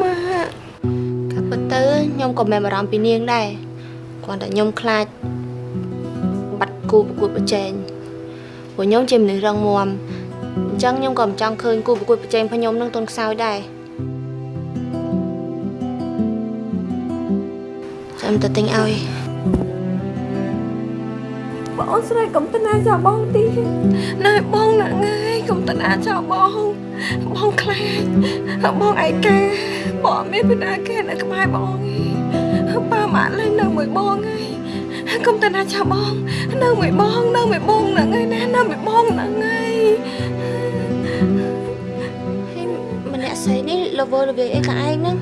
ម៉ាក់កាពិតទៅខ្ញុំក៏មានបារម្ភពីនាងដែរគ្រាន់តែខ្ញុំខ្លាចបាត់គូប្រកួតប្រជែងព្រោះខ្ញុំជាមនុស្សរឹងមាំអញ្ចឹងខ្ញុំក៏មិនចង់ឃើញគូប្រកួតប្រជែងរបស់ខ្ញុំនឹងទន់ខ្សោយដែរចាំទៅទិញឲ្យ បងស្រីកុំតណាចោលបងទីណែបងណាងាយកុំតណាចោលបងបងខ្លាចបងឯកាបងអត់មានបណ្ដាគេនៅក្បែរបងទេប៉ាម៉ាក់លេងនៅមួយបងហើយកុំតណាចោលបងនៅមួយបងនៅមួយបងហ្នឹងហើយណានៅមួយបងហ្នឹងហើយហើយម្នាក់ស្រីនេះលវលវាយអីក៏ឯងហ្នឹង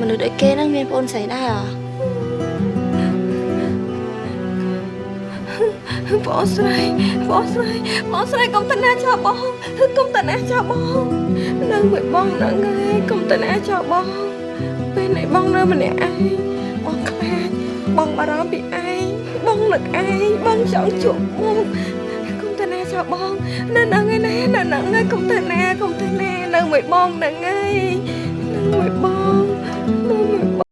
មនុស្សដូចគេហ្នឹងមានប្អូនស្រីដែរហ៎ បងស្រីបងស្រីបងស្រីកុំតណាចោលបងកុំតណាចោលបងនៅមួយបងហ្នឹងហើយកុំតណាចោលបងពេលនេះបងនៅម្នាក់ឯងបងខ្លាចបងបារម្ភពីឯងបងនឹកឯងបងចង់ជួបមុខកុំតណាចោលបងនៅហ្នឹងឯណានៅហ្នឹងហើយកុំតណាកុំតណានៅមួយបងហ្នឹងហើយនៅមួយបងនៅមួយប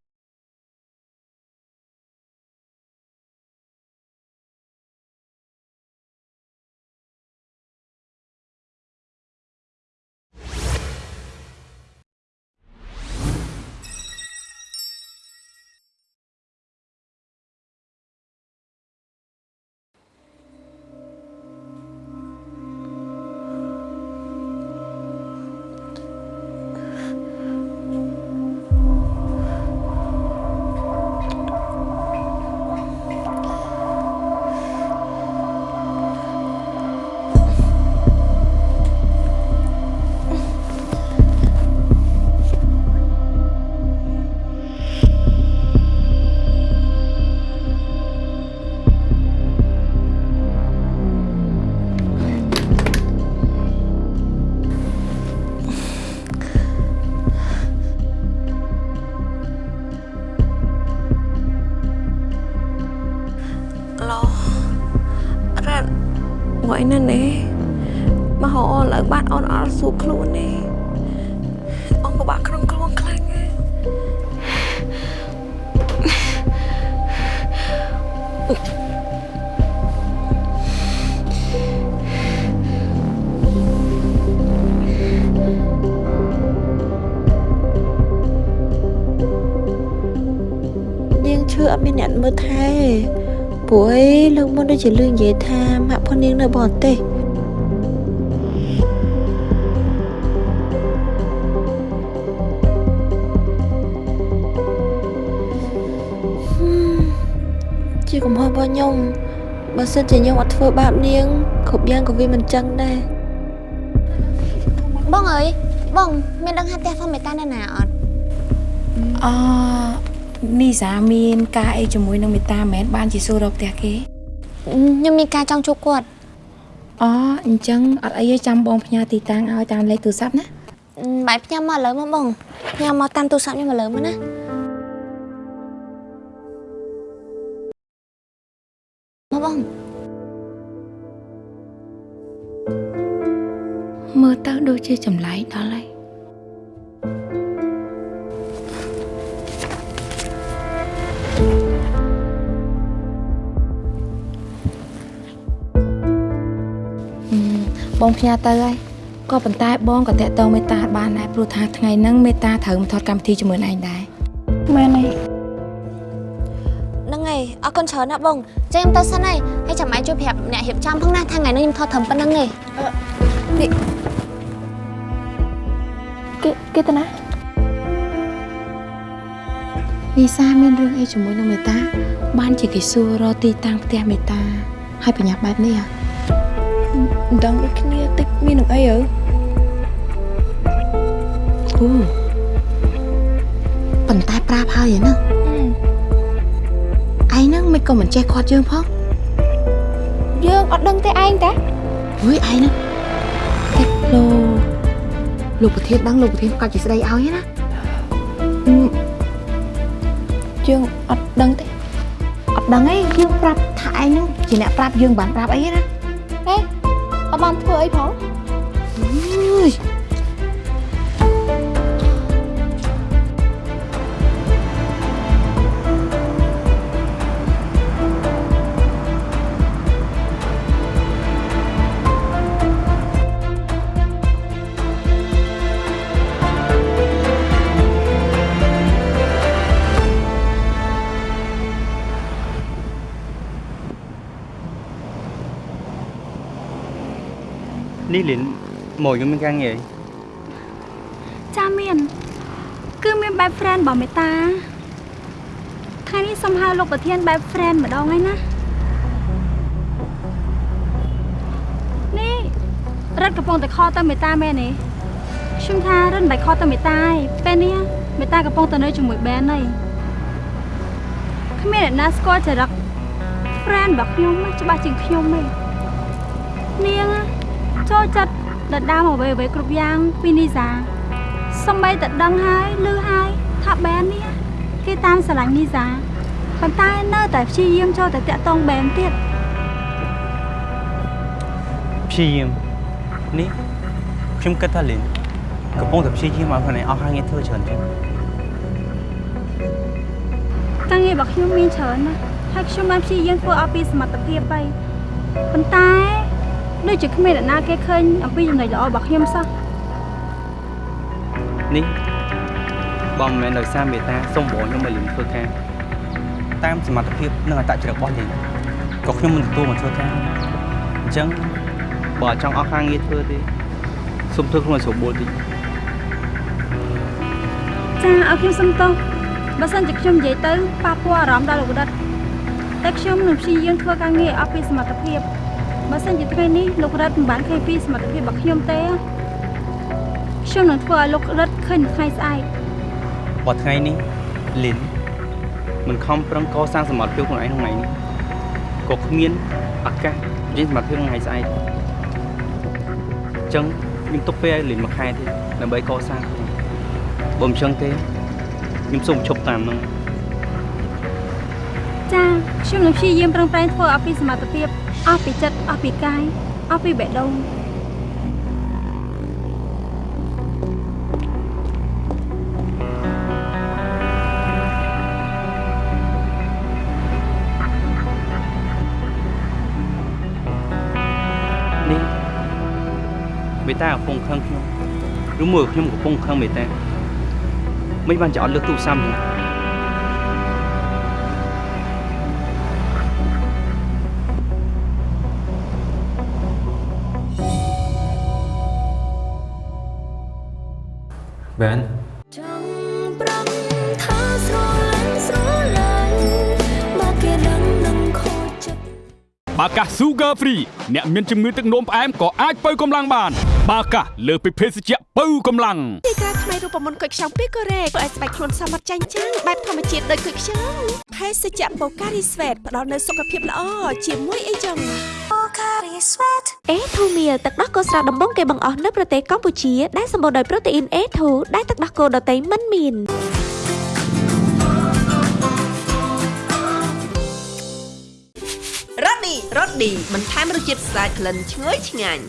បាត់អូនអត់សួរខ្លួនទេអូនពិបាកក្នុងខ្លួនខ្លាំងណាស់នាងឈឺអត់មានអ្នកមើលថែព្រោះអីលើកមុនដូចជាលឿននិយាយថាម៉ាក់ផងនាងនៅបរទេស សិនជាខ្ញុំអត់ធ្វើបាបនាងគ្រប់យ៉ាងក៏វាមិនចឹងដែរបងអើយបងមានដឹងថាផ្ទះធម្មតានៅណាអត់អនេះសាមានការអីជាមួយនឹងមេតាមែនបានជាសួររកផ្ទះគេខ្ញុំមានការចង់ជួបគាត់អូអញ្ចឹងអត់អីទេចាំបងផ្ញើទីតាំងឲ្យតាមលេខទូរស័ព្ទណាបាយផ្ញើមកឥឡូវមកបងផ្ញើមកតាមទូរស័ព្ទខ្ញុំឥឡូវមកណា ដូចជាចម្លែកដល់ហើយហឹមបងផ្ញើទៅហើយក៏ប៉ុន្តែបងក៏តាក់ទងមេតាបានដែរព្រោះថាថ្ងៃហ្នឹងមេតាត្រូវមកថតកម្មវិធីជាមួយនឹងឯងដែរមែនទេហ្នឹងហើយអរគុណច្រើនណាស់បងចេញខ្ញុំទៅសិនហើយហើយចាំអាចជួយប្រាប់អ្នករៀបចំផងណាថាថ្ងៃនេះខ្ញុំថតត្រឹមប៉ុណ្្នឹងទេ គេគេទៅណានីសាមានរឿងអីជាមួយនឹងមេតា បានជាគេសួររកទីតាំងផ្ទះមេតា ហើយប្រញាប់បែបនេះហ៎មិនដឹងដូចគ្នាតិចមាននឹងអីអើគូប៉ុន្តែប្រាប់ហើយហ្នឹងឯងហ្នឹងមិនក៏មិនចេះខាត់យើងផងយើងអត់ដឹងទេឯងតាអុយឯងហ្នឹងតិចលោ លោកប្រធានដឹងលោកប្រធានក៏ជាស្ដីឲ្យណាយើងអត់ដឹងទេអត់ដឹងទេយើងប្រាប់ថាឯងហ្នឹងជាអ្នកប្រាប់យើងបានប្រាប់អីណាហេអត់បានធ្វើអីផង លីនមកខ្ញុំមានការងារអីចាមាន គឺមាន best friend របស់មេតាថ្ងៃនេះសូមហៅលោកប្រធាន best friend ម្ដងហើយណានេះរត់កំពុងតែខលទៅមេតាមែនទេខ្ញុំថារត់មិនបាច់ខលទៅមេតាឯងពេលនេះមេតាកំពុងតែនៅជាមួយ band ហើយគ្មានអ្នកណាស្គាល់ចរិត friend របស់ខ្ញុំណាច្បាស់ជាងខ្ញុំទេនាងណា ចូលចិត្តដណ្ដើមអ្វីអ្វីៗគ្រប់យ៉ាងពីនីសាសំបីតែដឹងហើយឮហើយថាបែននេះគេតាមស្រឡាញ់នីសាប៉ុន្តែនៅតែព្យាយាមចូលតែតាក់តងបែនទៀតព្យាយាមនេះខ្ញុំគិតថាលីនកំពុងតែព្យាយាមឲ្យខ្លួនឯងអស់ការងារធ្វើច្រើនជាងការងាររបស់ខ្ញុំមានច្រើនណាស់ហើយខ្ញុំបានព្យាយាមធ្វើឲ្យពីសមត្ថភាពហើយប៉ុន្តែ ដូចជាគ្មានអ្នកណាគេឃើញអំពីចំណុចល្អរបស់ខ្ញុំសោះនេះបងមិនមែនដោយសារមេត្តាសុំបងខ្ញុំឲ្យលីនធ្វើការតាមសមត្ថភាពនិងអត្តចរិតរបស់លីនក៏ខ្ញុំមិនទទួលមកធ្វើការអញ្ចឹងបើអត់ចង់អស់ការងារធ្វើទេសុំធ្វើខ្លួនឲ្យស្រួលបួលតិចចាឲ្យខ្ញុំសុំទោសបើសិនជាខ្ញុំនិយាយទៅប៉ះពាល់អារម្មណ៍ដល់លោករដ្ឋតែខ្ញុំនឹងព្យាយាមធ្វើការងារឲ្យអស់ពីសមត្ថភាព បើសិនជាថ្ងៃនេះលោករដ្ឋមិនបានឃើញពីសមត្ថភាពរបស់ខ្ញុំទេខ្ញុំនឹងធ្វើឲ្យលោករដ្ឋឃើញនៅថ្ងៃស្អែកបើថ្ងៃនេះលីនមិនខំប្រឹងកសាងសមត្ថភាពខ្លួនឯងក្នុងថ្ងៃនេះក៏គ្មានឱកាសនិយាយសមត្ថភាពក្នុងថ្ងៃស្អែកអញ្ចឹងខ្ញុំទុកពេលឲ្យលីនមួយខែទៀតដើម្បីកសាងខ្លួនបើមិនអញ្ចឹងទេខ្ញុំសូមឈប់តាមនឹងចាខ្ញុំនឹងព្យាយាមប្រឹងប្រែងធ្វើឲ្យពីសមត្ថភាព អស់ពីចិត្តអស់ពីកាយអស់ពីបេះដូងនេះមេតាកំពុងខឹងខ្ញុំឬមួយខ្ញុំកំពុងខឹងមេតាមិនបានចោតលើកទូរស័ព្ទហ្បែនចង់ប្រំថាស្រលាញ់ស្រលាញ់មកគេដឹងនឹងខូចចិត្តបាកាស Sugar Free អ្នកមានជំងឺទឹកនោមផ្អែមក៏អាចបើកម្លាំងបាន បាកាសលើសពីភេសជ្ជៈបើកម្លាំងទីក្រាថ្មីរូបមន្តគុយខ្ចង់ពីកូរ៉េធ្វើឲ្យស្បែកខ្លួនសមត្ថចាញ់ចាំងបែបធម្មជាតិដូចគុយខ្ចង់ភេសជ្ជៈបូការីស្វេតផ្ដល់នូវសុខភាពល្អជាមួយអីចឹង Pocari Sweat អេធូមៀលទឹកដោះគោស្រស់ដំបងគេបង្អស់នៅប្រទេសកម្ពុជាដែលសម្បូរដោយប្រូតេអ៊ីនអេធូដែលទឹកដោះគោដតៃមិនមានរ៉ូឌីរ៉ូឌីបន្ថែមរសជាតិស្អាតក្លិនឈ្ងុយឆ្ងាញ់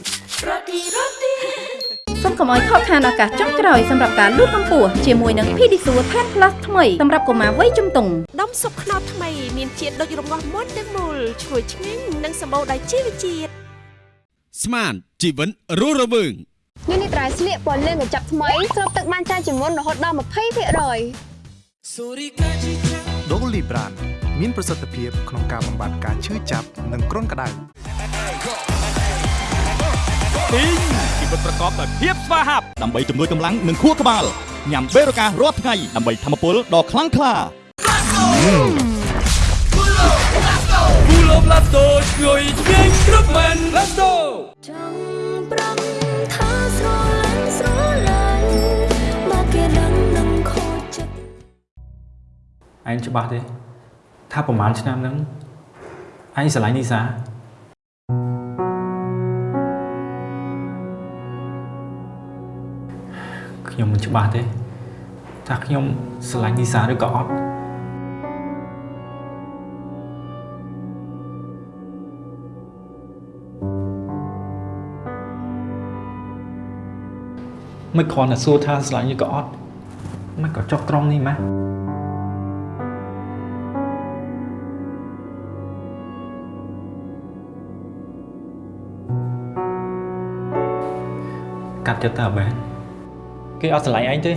សូមកុំឲ្យខកខានឱកាសចុងក្រោយសម្រាប់ការលូតកម្ពស់ជាមួយនឹង Pedisure Tan Plus ថ្មីសម្រាប់កុមារវ័យជំទង់ដុំស៊ុបខ្នុរថ្មីមានជាតិដូចរងាស់មុនទាំងមូលឈ្ងុយឆ្ងាញ់និងសម្បូរដោយជីវជាតិស្មានជីវិតរស់រវើងនេះនេះត្រៃស្លៀកពណ៌លឿងកញ្ចប់ថ្មីស្រូបទឹកបានច្រើនជាងមុនរហូតដល់20%ដូលីប្រានមានប្រសិទ្ធភាពក្នុងការបំបាត់ការឈឺចាប់និងគ្រុនក្តៅ ទីងជីវិតប្រកបដោយភាពស្វាហាប់ដើម្បីជំនួយកម្លាំងនិងខួរក្បាលញ៉ាំបេរូការរាល់ថ្ងៃដើម្បីធម្មពលដ៏ខ្លាំងក្លាគូឡូប្លាតូឈ្ងុយឆ្ងាញ់គ្រប់មែន Let's go ចង់ប្រំថាស្រលាញ់ស្រលាញ់មកគេដឹងនឹងខូចចិត្តឯងច្បាស់ទេថាប្រហែលឆ្នាំហ្នឹងឯងស្រឡាញ់នីសា ខ្ញុំមិនច្បាស់ទេថាខ្ញុំស្រឡាញ់នីសាឬក៏អត់មិនគ្រាន់តែសួរថាស្រឡាញ់ឬក៏អត់មិនក៏ចុះត្រង់នេះម៉េចកាត់ចិត្តទៅអាបែន គេអត់ស្រឡាញ់ឯងទេ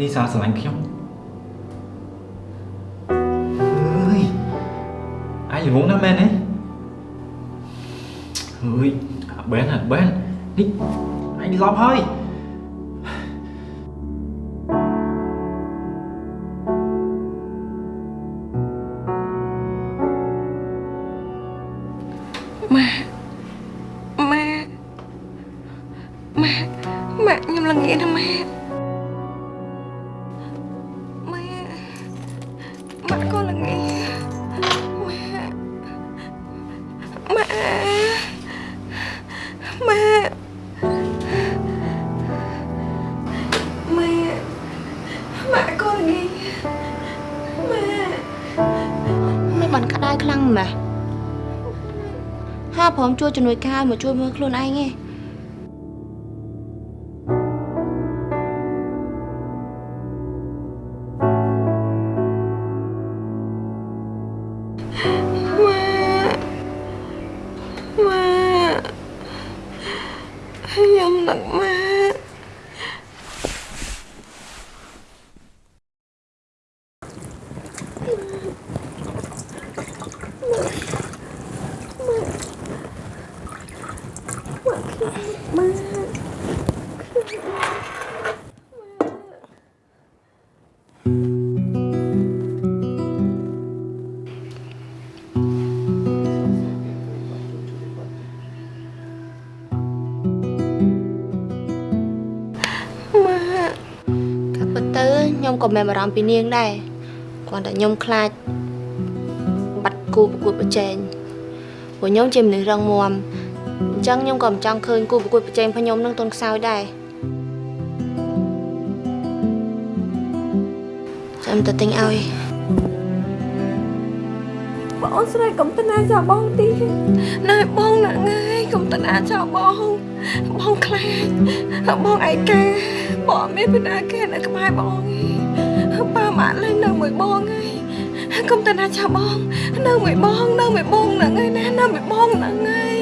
នេះសារស្រឡាញ់ខ្ញុំអើយអាយល្ងងណាស់មែនទេអើយអាបែនអាបែននេះអញឡប់ហើយ ព្រមជួយជំនួយការមកជួយមើលខ្លួនឯងឯង ខ្ញុំក៏មានបារម្ភពីនាងដែរគ្រាន់តែខ្ញុំខ្លាចបាត់គូប្រកួតប្រជែងព្រោះខ្ញុំជាមនុស្សរឹងមាំអញ្ចឹងខ្ញុំក៏មិនចង់ឃើញគូប្រកួតប្រជែងរបស់ខ្ញុំនឹងទន់ខ្សោយដែរចាំទៅទិញឲ្យបងស្រីកុំតណាចោលបងទីណែបងណាងាយកុំតណាចោលបងបងខ្លាចបងឯកាបងមានបណ្ដាគេនៅក្បែរបងឯងប៉ា ម៉ាក់លេងនៅមួយបងឯងកុំតណាចោលបងនៅមួយបងនៅមួយបងហ្នឹងឯងណានៅមួយបងហ្នឹងឯងហើយ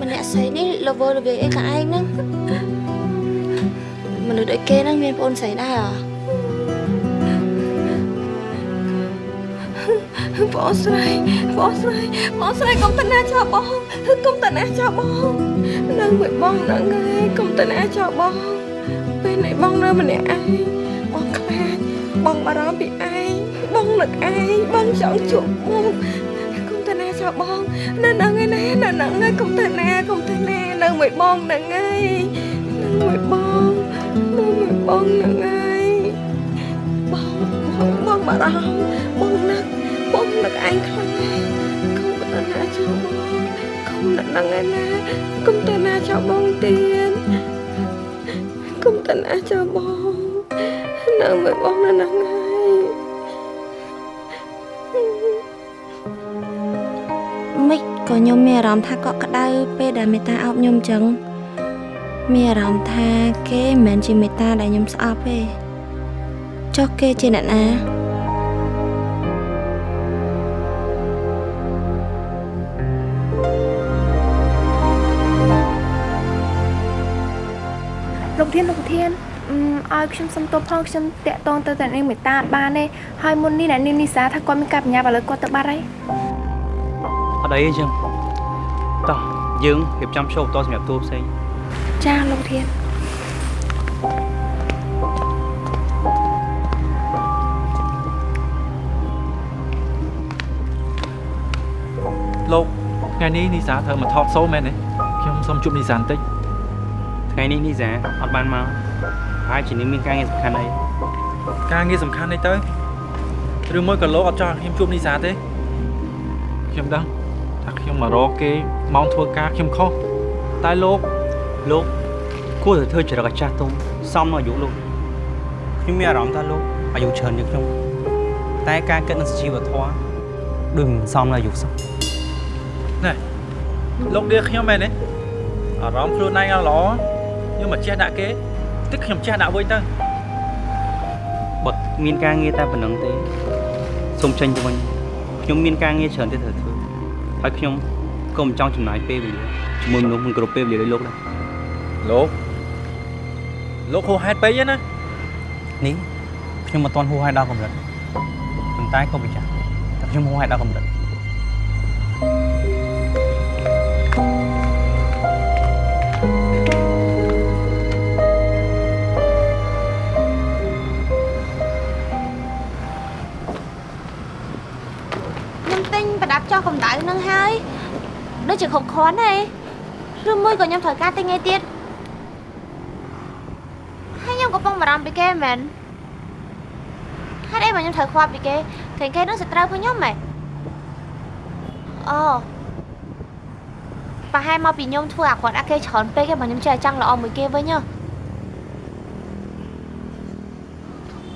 ម្នាក់ស្រីនេះលវលវាយអីក៏ឯងហ្នឹងមនុស្សដូចគេហ្នឹងមានប្អូនស្រីដែរអ្ហ៎បងស្រីបងស្រីបងស្រីកុំតណាចោលបងកុំតណាចោលបងនៅមួយបងហ្នឹងឯងកុំតណាចោលបង ពេលនេះបងនៅម្នាក់ឯងបងខ្លាចបងបារម្ភពីឯងបងនឹកឯងបងចង់ជួបបងកុំតណាចោលបងនៅហ្នឹងឯណានៅហ្នឹងឯងកុំតណាកុំតណានៅមួយបងហ្នឹងឯងនៅមួយបងនៅមួយបងហ្នឹងឯងបងបងបងបារម្ភបងនឹកបងនឹកឯងខ្លាំងណាស់កុំទៅណាចោលបងកុំនឹកនឹងឯណាកុំទៅណាចោលបងទៀតកុំ ទៅណាចោលបងនៅមួយបងនៅហ្នឹងហើយមិនក៏ខ្ញុំមានអារម្មណ៍ថាកក់ក្ដៅពេលដែលមេតាអោបខ្ញុំអញ្ចឹងមានអារម្មណ៍ថាគេមិនមែនជាមេតាដែលខ្ញុំស្អប់ទេចុះគេជាអ្នកណា អឺឲ្យខ្ញុំសុំទោសផងខ្ញុំតាក់តងទៅតែនាងមេតាអត់បានទេហើយមុននេះអ្នកនាងនីសាថាគាត់មានការបញ្ញាប់ឥឡូវគាត់ទៅបាត់ហើយអត់អីទេចឹងតោះយើងរៀបចំឈប់តសម្រាប់តួផ្សេងចាលោកធានលោកថ្ងៃនេះនីសាត្រូវមកថតសូមែនទេខ្ញុំសូមជួបនីសាបន្តិចថ្ងៃនេះនេះសាអត់បានមក ហើយជានាងមានការងារសំខាន់អីការងារសំខាន់នេះទៅឬមួយក៏លោកអត់ចង់ឲ្យខ្ញុំជួបនីសាទេខ្ញុំដឹងថាខ្ញុំមករកគេម៉ោងធ្វើការខ្ញុំខុសតែលោកលោកគួរតែធ្វើចរិតអាចារ្យទុំសមនឹងអាយុលោកខ្ញុំមានអារម្មណ៍ថាលោកអាយុច្រើនជាងខ្ញុំតែការគិតនឹងសុជីវធម៌ដូចមិនសមនឹងអាយុសោះណែលោកដៀខ្ញុំមែនទេអារម្មណ៍ខ្លួនឯងអត់ល្អខ្ញុំមកចេះដាក់គេ តិចខ្ញុំចេះដាក់វិញទៅបើមានការងារតែប៉ុណ្្នឹងទេសូមចេញទៅវិញខ្ញុំមានការងារច្រើនទៀតត្រូវធ្វើហើយខ្ញុំក៏មិនចង់ចំណាយពេលវេលាជាមួយមនុស្សមិនគ្រប់ពេលវេលាដូចលោកដែរលោកលោកហួសហេតុពេកណានេះខ្ញុំមិនទាន់ហួសហេតុដល់កម្រិតប៉ុន្តែក៏ប្រចាំតែខ្ញុំហួសហេតុដល់កម្រិត ចោះកម្ដៅនឹងហើយដូចជាគ្រប់គ្រាន់ទេឬមួយក៏ខ្ញុំត្រូវការទិញអីទៀតហើយខ្ញុំកំពុងបារម្ភពីគេមែនហេតុអីបើខ្ញុំត្រូវខ្វល់ពីគេគេគេនឹងសត្រូវពួកខ្ញុំហ៎អូប្រហែលមកពីខ្ញុំធ្វើអាគាត់អាគេច្រើនពេកឯងបើខ្ញុំចេះតែចង់ល្អមួយគេវិញហ៎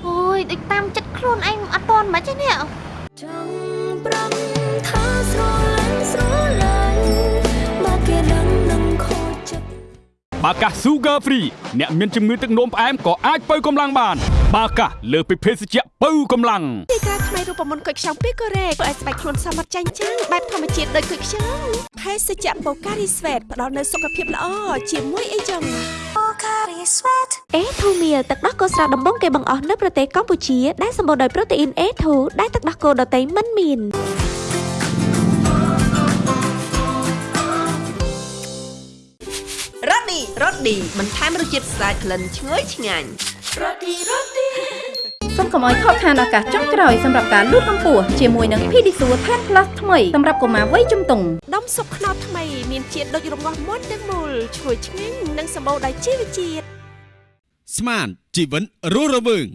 អូយដូចតាមចិត្តខ្លួនឯងអត់តន់មិនទេនេះចង់ប្រំ ថាស្រឡាញ់ស្រឡាញ់បើគេដឹងនឹងខូចចិត្តបាកា Sugar Free អ្នកមានជំងឺទឹកនោមផ្អែមក៏អាចបើកម្លាំងបាន បាកាលើសពីភេសជ្ជៈបើកម្លាំងទីក្រាថ្មីរូបមន្តគុយខ្ចង់ពីកូរ៉េធ្វើឲ្យស្បែកខ្លួនសមត្ថចាញ់ចាំងបែបធម្មជាតិដូចគុយខ្ចង់ភេសជ្ជៈបូការីស្វេតផ្ដល់នូវសុខភាពល្អជាមួយអីចឹងអេធូមៀលទឹកដោះគោស្រស់ដំបងគេបង្អស់នៅប្រទេសកម្ពុជាដែលសម្បូរដោយប្រូតេអ៊ីន A2 ដែលទឹកដោះគោដតៃមិនមាន រ៉ូឌីរ៉ូឌីបន្ថែមរសជាតិស្អាតក្លិនឈ្ងុយឆ្ងាញ់រ៉ូឌីរ៉ូឌីសូមកុំឲ្យខកខានឱកាសចុងក្រោយសម្រាប់ការលូតកម្ពស់ជាមួយនឹង Pedisure 10 Plus ថ្មីសម្រាប់កុមារវ័យជំទង់ដុំស៊ុបខ្នុរថ្មីមានជាតិដូចរងាស់មុនទាំងមូលឈ្ងុយឆ្ងាញ់និងសម្បូរដោយជីវជាតិស្មានជីវិតរស់រវើង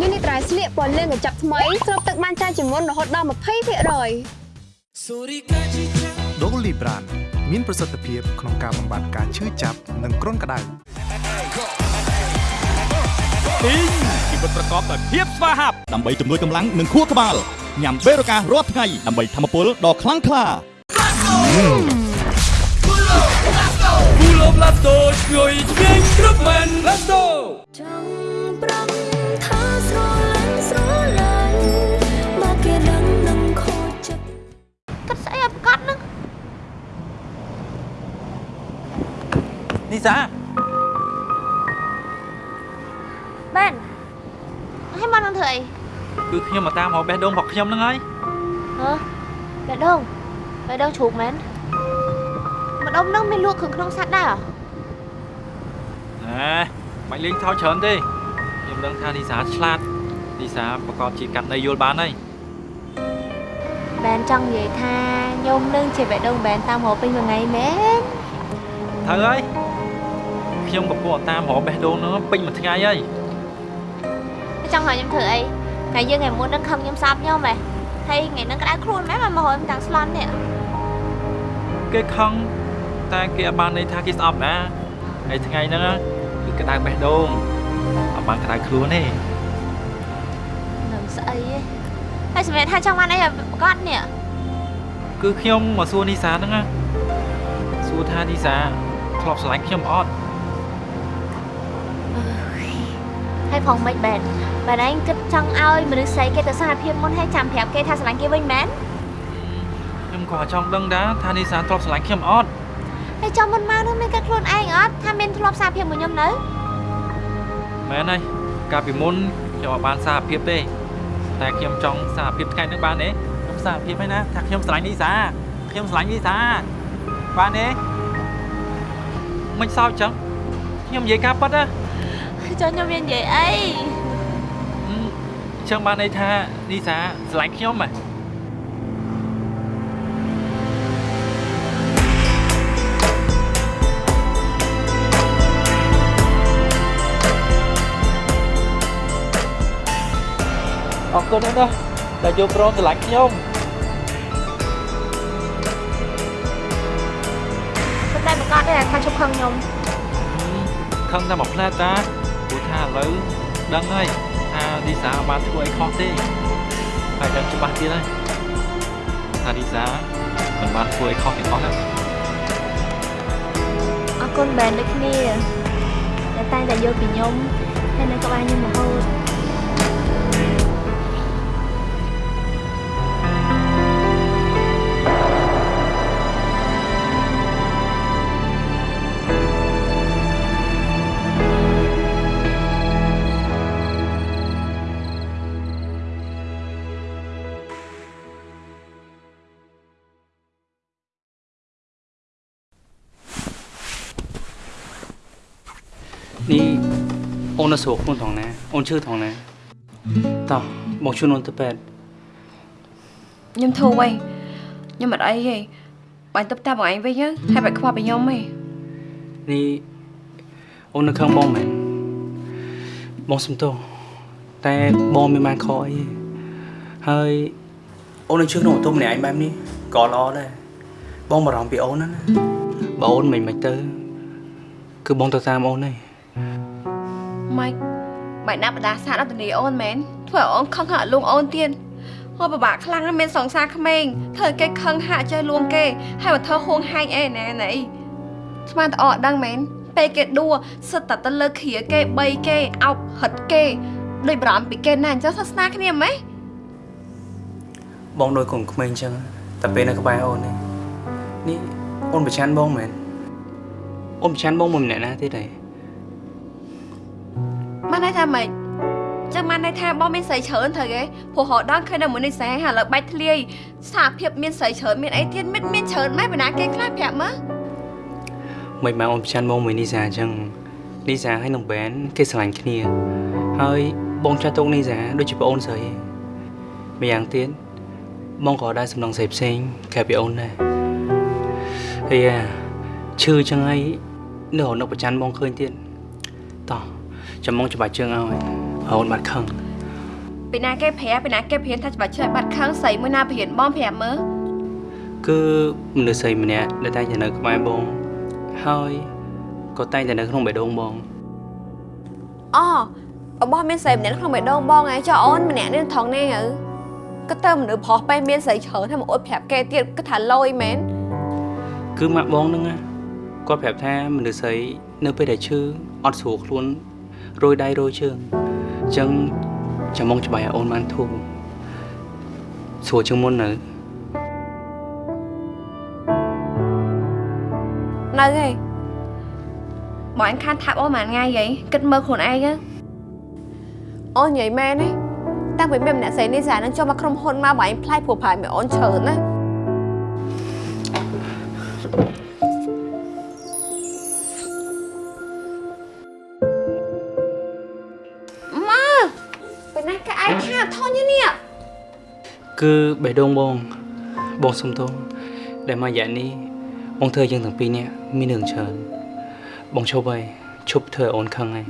នេះនេះត្រៃស្លៀកពណ៌លឿងកញ្ចប់ថ្មីស្រូបទឹកបានច្រើនជាងមុនរហូតដល់20%ដូលីប្រាន មានប្រសិទ្ធភាពក្នុងការបំបាត់ការឈឺចាប់និងគ្រុនក្តៅទីងជីវិតប្រកបដោយភាពស្វាហាប់ដើម្បីជំនួយកម្លាំងនិងខួរក្បាលញ៉ាំបេរូការរាល់ថ្ងៃដើម្បីធម្មពលដ៏ខ្លាំងក្លាគូលបឡាតូជួយឆ្ងាញ់គ្រប់មែន Let's go ចង់ប្រំ សាបែនហើយមកនឹងធ្វើអីគឺខ្ញុំមកតាមរកបេះដូងរបស់ខ្ញុំហ្នឹងហើយហ៎បេះដូងបេះដូងជ្រូកមែនម្ដុំហ្នឹងមានលក់គ្រឿងក្នុងសត្វដែរហ៎ណែមិនលេងថយច្រើនទេខ្ញុំដឹងថានីសាឆ្លាតនីសាប្រកបជាកាត់នៃយល់បានហើយបែនចង់និយាយថាខ្ញុំនឹងជាបេះដូងបែនតាមរកពេញមួយថ្ងៃមែនត្រូវហើយ ខ្ញុំកំពុងតាមរកបេះដូងហ្នឹងពេញមួយថ្ងៃហើយចង់ឲ្យខ្ញុំធ្វើអីថ្ងៃយើងថ្ងៃមុននឹងខឹងខ្ញុំសាប់ខ្ញុំហ៎ហើយថ្ងៃហ្នឹងក្តៅខ្លួនមែនមកមកខ្ញុំទាំងស្លន់នេះគេខឹងតែគេអត់បានន័យថាគេស្អប់ណាហើយថ្ងៃហ្នឹងគឺក្តៅបេះដូងអត់បានក្តៅខ្លួនទេនឹងស្អីឯងហើយសម្រាប់ថាចង់បានអីឲ្យប្រកាសនេះគឺខ្ញុំមកសួរនីសាហ្នឹងណាសួរថានីសាធ្លាប់ស្រឡាញ់ខ្ញុំអត់ ហើយផងមិនបែនបែនឯងគិតចង់ឲ្យមនុស្សស្រីគេទៅសារភាពមុនហើយចាំប្រាប់គេថាស្រឡាញ់គេវិញមែនខ្ញុំក៏ចង់ដឹងដែរថានីសាធ្លាប់ស្រឡាញ់ខ្ញុំអត់ហើយចាំមុនមកនោះមានគិតខ្លួនឯងអត់ថាមានធ្លាប់សារភាពមួយខ្ញុំនៅមែនហើយកាលពីមុនខ្ញុំអត់បានសារភាពទេតែខ្ញុំចង់សារភាពថ្ងៃនេះបានទេខ្ញុំសារភាពហើយណាថាខ្ញុំស្រឡាញ់នីសាខ្ញុំស្រឡាញ់នីសាបានទេមិនសោកចឹងខ្ញុំនិយាយការពិតណា ចុះខ្ញុំមាននិយាយអីចឹងបានន័យថានីសាស្រឡាញ់ខ្ញុំហ៎អរគុណណាស់ណាដែលយកព្រមស្រឡាញ់ខ្ញុំប៉ុន្តែប្រកាសទេថាជប់ខឹងខ្ញុំខឹងតែមួយផ្លែតតា ព្រោះថាឥឡូវដឹងហើយថានីសាអត់បានធ្វើអីខុសទេហើយដឹងច្បាស់ទៀតហើយថានីសាមិនបានធ្វើអីខុសទាំងអស់ទេអរគុណបែនដូចគ្នាតែតែងតែយល់ពីខ្ញុំហើយនៅក្បែរខ្ញុំរហូត អូននៅស្រួលខ្លួនថងណាអូនឈឺថងណាតោះបងជួយអូនទៅពេទ្យខ្ញុំធូរវិញខ្ញុំអត់អីទេបាញ់ទៅតាមបងឯងវិញទៅហើយបាច់ខ្វល់ពីខ្ញុំទេនេះអូននៅខាងបងមែនបងសុំទោសតែបងមានបានខកអីទេហើយអូននៅជឿក្នុងបន្ទប់ម្នាក់ឯងបែបនេះក៏ល្អដែរបងបារម្ភពីអូនណាណាបើអូនមិនមិនទៅគឺបងទៅតាមអូនទេ ម៉េចបាច់ណាបដាសាទអត់ទៅនីអូនមែនធ្វើឲ្យអូនខឹងហាក់លួងអូនទៀតហូបពិបាកខ្លាំងណាស់មានសង្សារក្មេងធ្វើឲ្យគេខឹងហាក់ចេះលួងគេហើយមកធ្វើហួងហែងអីណែណៃស្មានតអត់ដឹងមែនពេលគេដួសិតតែទៅលើគ្រាគេបីគេអោបហិតគេដូចបារម្ភពីគេណាអញ្ចឹងសាសនាគ្នាហ្មងបងដូចកូនក្មេងអញ្ចឹងតែពេលនៅក្បែរអូននេះនេះអូនប្រឆានបងមែនអូនប្រឆានបងមួយម្នាក់ណាទៀតទេ បានន័យថាម៉េចចឹងបានន័យថាបងមានស្រីច្រើនត្រូវគេព្រោះរហដល់ឃើញតែមួយនេះស្រីហើយឥឡូវបាច់ធ្លាយសារភាពមានស្រីច្រើនមានអីទៀតមានមានច្រើនម៉េចបណ្ណាគេខ្លះប្រាប់មើលមិនមកអូនប្រឆានបងមួយនីសាអញ្ចឹងនីសាហើយនឹងបែនគេស្រឡាញ់គ្នា ហើយបងចាស់ទុកនីសាដូចជាប្អូនស្រីឯងម្យ៉ាងទៀតបងក៏ដែរសំឡងស្រីផ្សេងក្រៅពីអូនដែរហើយអាឈឺចឹងហើយនៅរនៅប្រច័នបងឃើញទៀតតោះ ចាំបងច្បាច់ជើងឲ្យឲ្យអូនបាត់ខឹងពីណាគេប្រាប់ពីណាគេព្រានថាច្បាច់ឆ្លើយបាត់ខឹងស្រីមួយណាព្រានបងប្រាប់មើលគឺមនុស្សស្រីម្នាក់ដែលតែងតែនៅក្បែរបងហើយក៏តែងតែនៅក្នុងបេះដូងបងអូរបស់មានស្រីម្នាក់នៅក្នុងបេះដូងបងឯងចុះអូនម្នាក់នេះថងនេះហ៎ក៏ទៅមនុស្សប្រុសពេលមានស្រីច្រើនហើយមកអួតប្រាប់គេទៀតគឺថាលយមែនគឺម៉ាក់បងហ្នឹងណាគាត់ប្រាប់ថាមនុស្សស្រីនៅពេលដែលឈឺអត់ស្រួលខ្លួន រយដៃរយជើងអញ្ចឹងចាំមកច្បាស់ឲ្យអូនបានធូរស្រួលជាងមុននៅនៅហីបងអញខានថាប់អូនមួយថ្ងៃហីគិតមើលខ្លួនឯងទៅអូននិយាយមែនទេតាំងពីមានម្នាក់ស្រីនេះស្រានឹងចូលមកក្រុមហ៊ុនមកបងឯងផ្លាយព្រោះប្រហែលមានអូនច្រើនណា គឺបេះដូងបងបងសុំទោសដែលមករយៈនេះបងធ្វើយើងទាំងពីរនាក់មានរឿងច្រើនបងឈប់ហើយឈប់ធ្វើឲ្យអូនខឹងហើយ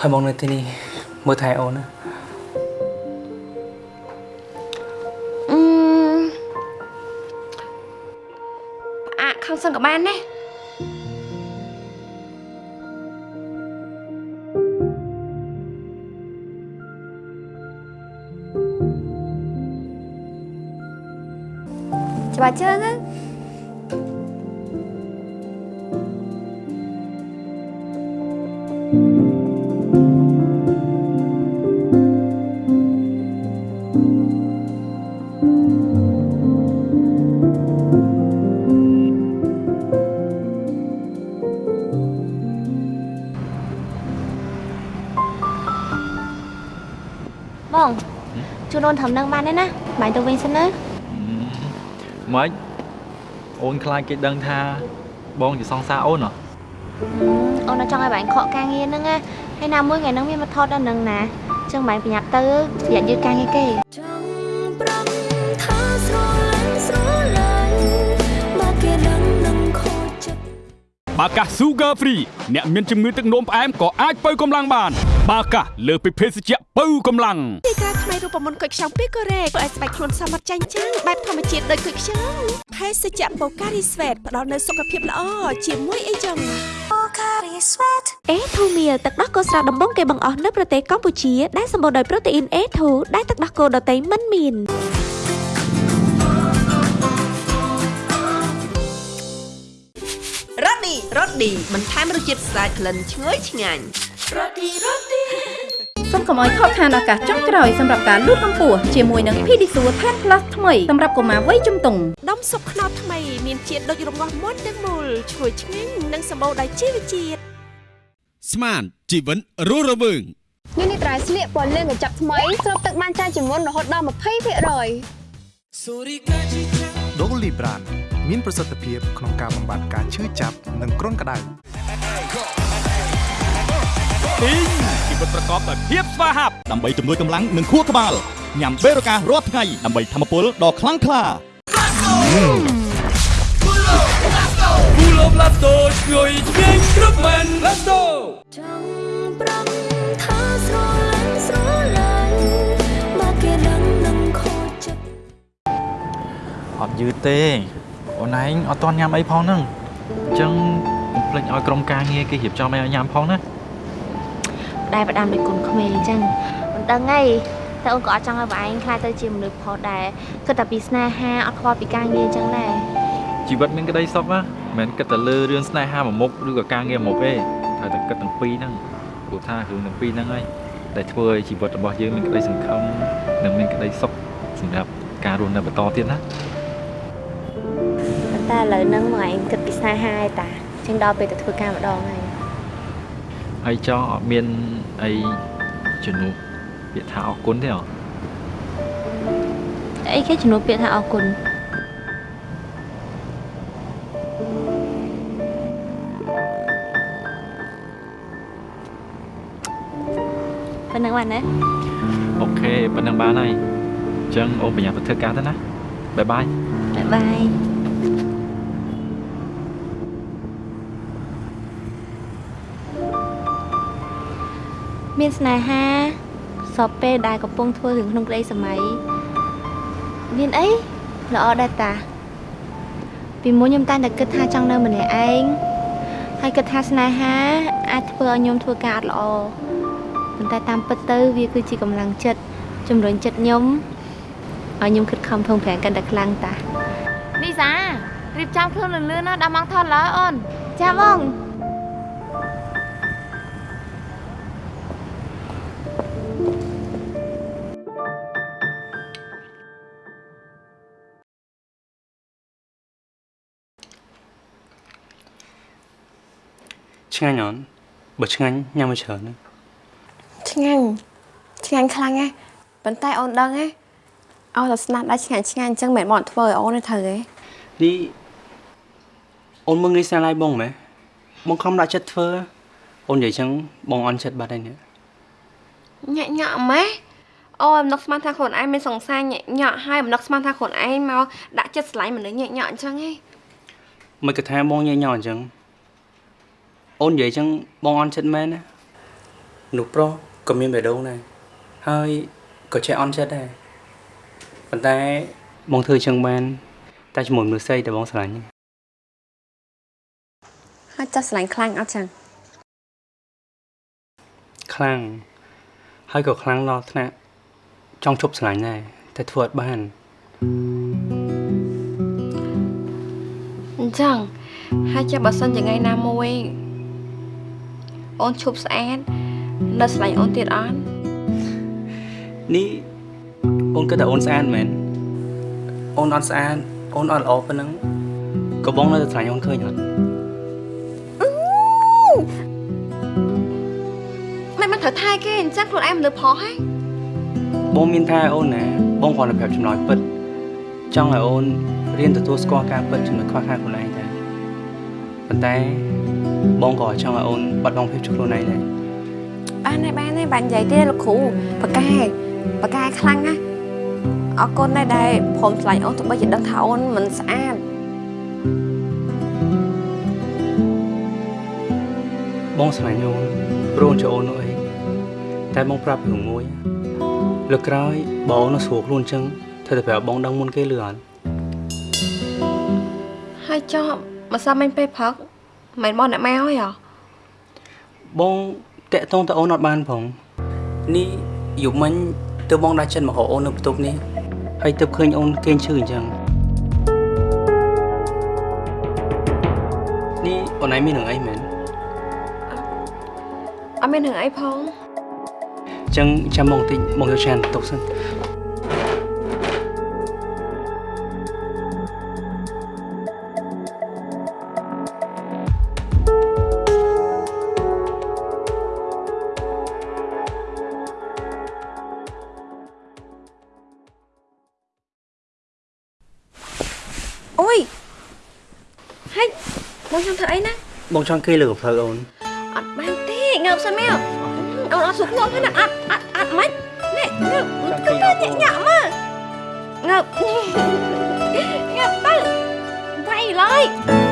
ហើយបងនៅទីនេះមើលថែអូនណាអឺផ្អាកខឹងសឹងក៏បានដែ រច្បាស់ជើងហ្នឹងបងជួយអូនធ្ម៉េចអូនខ្លាចគេដឹងថាបងជាសង្សារអូនហ៎អូននៅចង់ឲ្យបាញ់ខកការងារហ្នឹងណាហើយណាមួយថ្ងៃហ្នឹងមានមកថតដល់នឹងណាចឹងបាញ់ប្រញាប់ទៅប្រយ័ត្នយឺតការងារគេថាស្រឡាញ់ស្រឡាញ់បើគេដឹងនឹងខូចចិត្តបាកា Sugar Free អ្នកមានជំងឺទឹកនោមផ្អែមក៏អាចបើកម្លាំងបាន បាកាលើសពីភេសជ្ជៈបើកម្លាំងទីក្រាថ្មីរូបមន្តគុយខ្ចង់ពីកូរ៉េធ្វើឲ្យស្បែកខ្លួនសមត្ថចាញ់ចាំងបែបធម្មជាតិដូចគុយខ្ចង់ភេសជ្ជៈបូការីស្វេតផ្ដល់នូវសុខភាពល្អជាមួយអីចឹងអេធូមៀលទឹកដោះគោស្រស់ដំបងគេបង្អស់នៅប្រទេសកម្ពុជាដែលសម្បូរដោយប្រូតេអ៊ីន A2 ដែលទឹកដោះគោដតៃមិនមាន រ៉ូឌីរ៉ូឌីបន្ថែមរសជាតិស្អាតក្លិនឈ្ងុយឆ្ងាញ់រ៉ូឌីរ៉ូឌីសូមកុំឲ្យខកខានឱកាសចុងក្រោយសម្រាប់ការលូតកម្ពស់ជាមួយនឹង Pedisure Tan Plus ថ្មីសម្រាប់កុមារវ័យជំទង់ដុំស៊ុបខ្នុរថ្មីមានជាតិដូចរងាស់មុនទាំងមូលឈ្ងុយឆ្ងាញ់និងសម្បូរដោយជីវជាតិស្មានជីវិតរស់រវើងញ៉ាំនេះត្រៃស្លៀកពណ៌លឿងកញ្ចប់ថ្មីស្រូបទឹកបានច្រើនជាងមុនរហូតដល់20%ដូលីប្រាន មានប្រសិទ្ធភាពក្នុងការបំបាត់ការឈឺចាប់និងគ្រុនក្តៅទីងជីវិតប្រកបដោយភាពស្វាហាប់ដើម្បីជំនួយកម្លាំងនិងខួរក្បាលញ៉ាំបេរូការរាល់ថ្ងៃដើម្បីធម្មពលដ៏ខ្លាំងក្លាគូលបឡាតូជួយឆ្ងាញ់គ្រប់មែនឡាតូចង់ប្រំថាស្រលាញ់ស្រលាញ់បើគេដឹងនឹងខូចចិត្តអត់យឺតទេ អូនឯងអត់តន់ញ៉ាំអីផងហ្នឹងអញ្ចឹងកុំភ្លេចឲ្យក្រុមការងារគេរៀបចំឲ្យញ៉ាំផងណាដែរផ្ដាំដូចកូនក្មេងអញ្ចឹងមិនដឹងអីតែអូនក៏អត់ចង់ឲ្យបងឯងខ្លាចទៅជាមនុស្សផុសដែរគិតតែពីស្នេហាអត់ខ្វល់ពីការងារអញ្ចឹងដែរជីវិតមានក្តីសុខណាមិនមែនគិតតែលើរឿងស្នេហាមួយមុខឬក៏ការងារមួយមុខទេត្រូវតែគិតទាំងពីរហ្នឹងព្រោះថារឿងទាំងពីរហ្នឹងហើយដែលធ្វើឲ្យជីវិតរបស់យើងមានក្តីសង្ឃឹមនិងមានក្តីសុខសម្រាប់ការរស់នៅបន្តទៀតណាប៉ុន្តែឥឡូវហ្នឹងមកឯងគិតពីស្នេហាឯតាចឹងដល់ពេលទៅធ្វើការម្ដងហើយហើយចង់អត់មានអីជំនួសពាក្យថាអរគុណទេអអីគេជំនួសពាក្យថាអរគុណប៉ុណ្ណឹងបានណាអូខេប៉ុណ្ណឹងបានហើយអញ្ចឹងអូនប្រញាប់ទៅធ្វើការទៅណាបាយបាយបាយបាយ មានស្នេហាសពពេលដែលកំពុងធ្វើរឿងក្នុងក្តីសម័យមានអីល្អដែរតាពីមុនខ្ញុំតែងតែគិតថាចង់នៅម្នាក់ឯងហើយគិតថាស្នេហាអាចធ្វើឲ្យខ្ញុំធ្វើការអត់ល្អប៉ុន្តែតាមពិតទៅវាគឺជាកម្លាំងចិត្តជំរុញចិត្តខ្ញុំឲ្យខ្ញុំខិតខំប្រឹងប្រែងកាន់តែខ្លាំងតានីសារៀបចំខ្លួនលឿនៗណាដល់ម៉ោងថតឡើយអូនចាបង ឆ្ងាញ់អត់បើឆ្ងាញ់ញ៉ាំមកច្រើនណាឆ្ងាញ់ឆ្ងាញ់ខ្លាំងណាស់ប៉ុន្តែអូនដឹងទេឲ្យតែស្នាដៃឆ្ងាញ់ឆ្ងាញ់អញ្ចឹងមិនមែនមកធ្វើឲ្យអូនទេត្រូវទេនេះអូនមើងងាយស្នាឡៃបងម៉ែបងខំដាក់ចិត្តធ្វើអូននិយាយចឹងបងអន់ចិត្តបាត់ហើយនេះញាក់ញក់ម៉េះអូយអំណុកស្មានថាខ្លួនឯងមានសង្សារញាក់ញក់ហើយអំណុកស្មានថាខ្លួនឯងមកដាក់ចិត្តស្រឡាញ់មនុស្សញាក់ញក់អញ្ចឹងឯងមិនគិតថាបងញញអញ្ចឹង អូននិយាយចឹងបងអន់ចិត្តមែនណានោះប្រុសក៏មានបេះដូងដែរហើយក៏ចេះអន់ចិត្តដែរប៉ុន្តែបងធ្វើចឹងបាន តែជាមួយមនុស្សស្រីដែលបងស្រឡាញ់ហ្នឹងហើយចាស់ស្រឡាញ់ខ្លាំងអត់ចឹងខ្លាំងហើយក៏ខ្លាំងដល់ថ្នាក់ចង់ជប់ស្រឡាញ់ដែរតែធ្វើអត់បានអញ្ចឹងហើយចាំបើសិនជាថ្ងៃណាមួយ អូនឈប់ស្អាតនៅស្រឡាញ់អូនទៀតអត់នេះអូនគិតថាអូនស្អាតមែនអូនអត់ស្អាតអូនអត់ល្អប៉ុណ្ណឹងក៏បងនៅតែស្រឡាញ់អូនឃើញអត់មិនមិនត្រូវថែគេអញ្ចឹងខ្លួនឯងមនុស្សផុសហ៎បងមានថាអូនណាបងគ្រាន់តែប្រាប់ចម្លើយពិតចង់ឲ្យអូនរៀនទទួលស្គាល់ការពិតចំណុចខ្វះខាតខ្លួនឯងដែរប៉ុន្តែ បងក៏ចង់ឲ្យអូនបាត់បង់ភាពជាខ្លួនឯងដែរបានហើយបានហើយបាននិយាយទេលោកគ្រូប៉ាកែប៉ាកែខ្លាំងណាស់អរគុណដែរដែលព្រមឆ្លាញ់អូនទោះបីជាដឹងថាអូនមិនស្អាតបងស្រឡាញ់អូនព្រោះអូនជាអូននោះអីតែបងប្រាប់រឿងមួយលើកក្រោយបើអូននៅស្រួលខ្លួនអញ្ចឹងធ្វើតែប្រាប់បងដឹងមុនគេលឺអត់ហើយចប់ម្សិលមិញពេលព្រឹក មិនមកអ្នកម៉ែហើយហ៎បងតាក់តងទៅអូនអត់បានផងនេះយប់មិញទើបបងដាក់ចិត្តមករកអូននៅបន្ទប់នេះហើយទើបឃើញអូនគេងឈឺអញ្ចឹងនេះអូនឯងមានរឿងអីមែនអត់មានរឿងអីផងអញ្ចឹងចាំបងបន្តិចបងយកឆានបន្ទប់សិន បងចង់ធ្វើអីណាបងចង់គេលើកផ្លូវអូនអត់បានទេងើបសិនមកអូនអត់សុខខ្ញុំហ្នឹងណាអត់អត់អត់មិននេះងើបគឺតែញាក់ញាក់មកងើបងើបទៅវាយឡើយ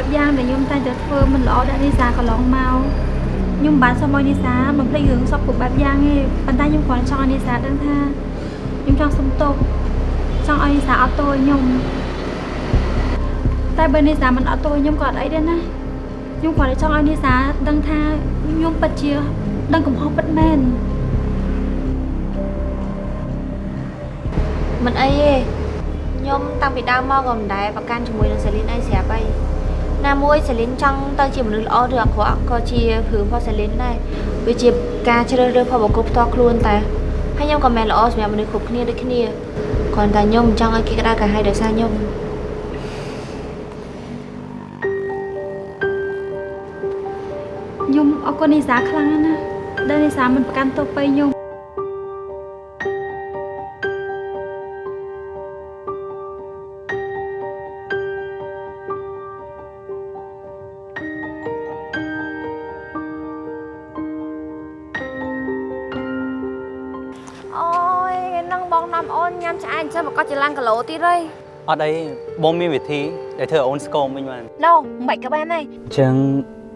ប់សពគ្រប់បែបយ៉ាងដែលខ្ញុំតែងតែធ្វើមិនល្អដាក់នីសាកន្លងមកខ្ញុំមិនបានសុំឲ្យនីសាបំភ្លេចរឿងសពគ្រប់បែបយ៉ាងទេប៉ុន្តែខ្ញុំគ្រាន់ចង់ឲ្យនីសាដឹងថាខ្ញុំចង់សុំទោសចង់ឲ្យនីសាអត់ទោសឲ្យខ្ញុំតែបើនីសាមិនអត់ទោសឲ្យខ្ញុំក៏អត់អីដែរណាខ្ញុំគ្រាន់តែចង់ឲ្យនីសាដឹងថាខ្ញុំពិតជាដឹងកំហុសពិតមែនមិនអីទេខ្ញុំតាំងពីដើមមកក៏មិនដែលប្រកាន់ជាមួយនឹងសេលីនអីស្រាប់អី ណាមួយសេលីនចង់ទៅជាមនុស្សល្អឬអាក្រក់ក៏ជារឿងរបស់សេលីនដែរវាជាការជ្រើសរើសផលបុគ្គលផ្ទាល់ខ្លួនតែហើយខ្ញុំក៏មិនល្អសម្រាប់មនុស្សគ្រប់គ្នាដូចគ្នាគ្រាន់តែខ្ញុំមិនចង់ឲ្យគេក្តៅក្រហាយដោយសារខ្ញុំខ្ញុំអរគុណនីសាខ្លាំងណាស់ដែលនីសាមិនប្រកាន់ទោសទៅខ្ញុំ តចឹងមកក៏ចឡើងគីឡូទៀតហើយអត់អីបងមានវិធីដែលធ្វើឲ្យអូនស្គមវិញបានណូមិនក៏បានហើយអញ្ចឹង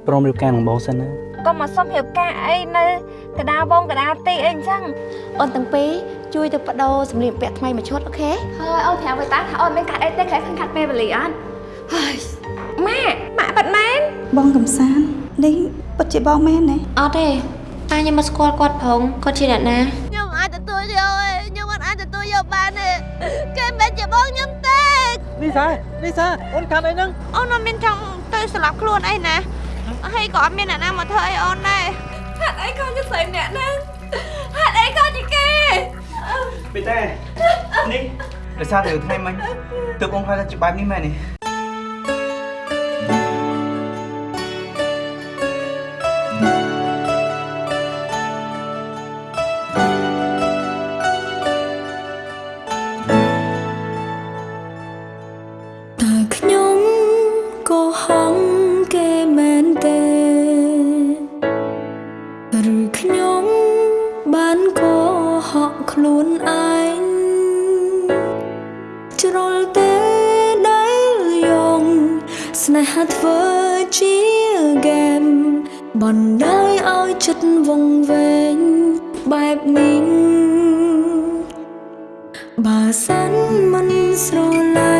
ព្រមរៀបការនឹងបងសិនណាកុំមកសុំរៀបការអីនៅកដាលបងកដាលទីអីអញ្ចឹងអូនទាំងពីរជួយទៅបដូរសម្លៀកបំពាក់ថ្មីមួយឈុតអូខេហើយអូនប្រាប់ឲ្យតាថាអូនមានកាត់អីទេខ្លះខាត់ពេលវេលាអត់ហើយម៉ាក់ម៉ាក់ប៉ាត់មែនបងកំសាន្តនេះពិតជាបងមែនទេអត់ទេប៉ាខ្ញុំមកស្គាល់គាត់ផងគាត់ជាអ្នកណាខ្ញុំអាចទទួលយកទេខ្ញុំមិនអាចទទួលយកបានទេ គេមិនជាបងខ្ញុំទេនេះសានេះសាអូនកាន់អីហ្នឹងអូនមិនមានចង់ទៅស្លាប់ខ្លួនអីណាហើយក៏អត់មានអ្នកណាមកធ្វើអីអូនដែរហេតុអីក៏ជាស្រីម្នាក់ហ្នឹងហេតុអីក៏ជាគេពីតែនេះដោយសារតែថ្ងៃមិញទើបបងខ្លាចជាបែបនេះមែនទេ បណ្ដោយឲ្យចិត្តវង្វេងបែបនេះបើសិនមិនស្រឡាញ់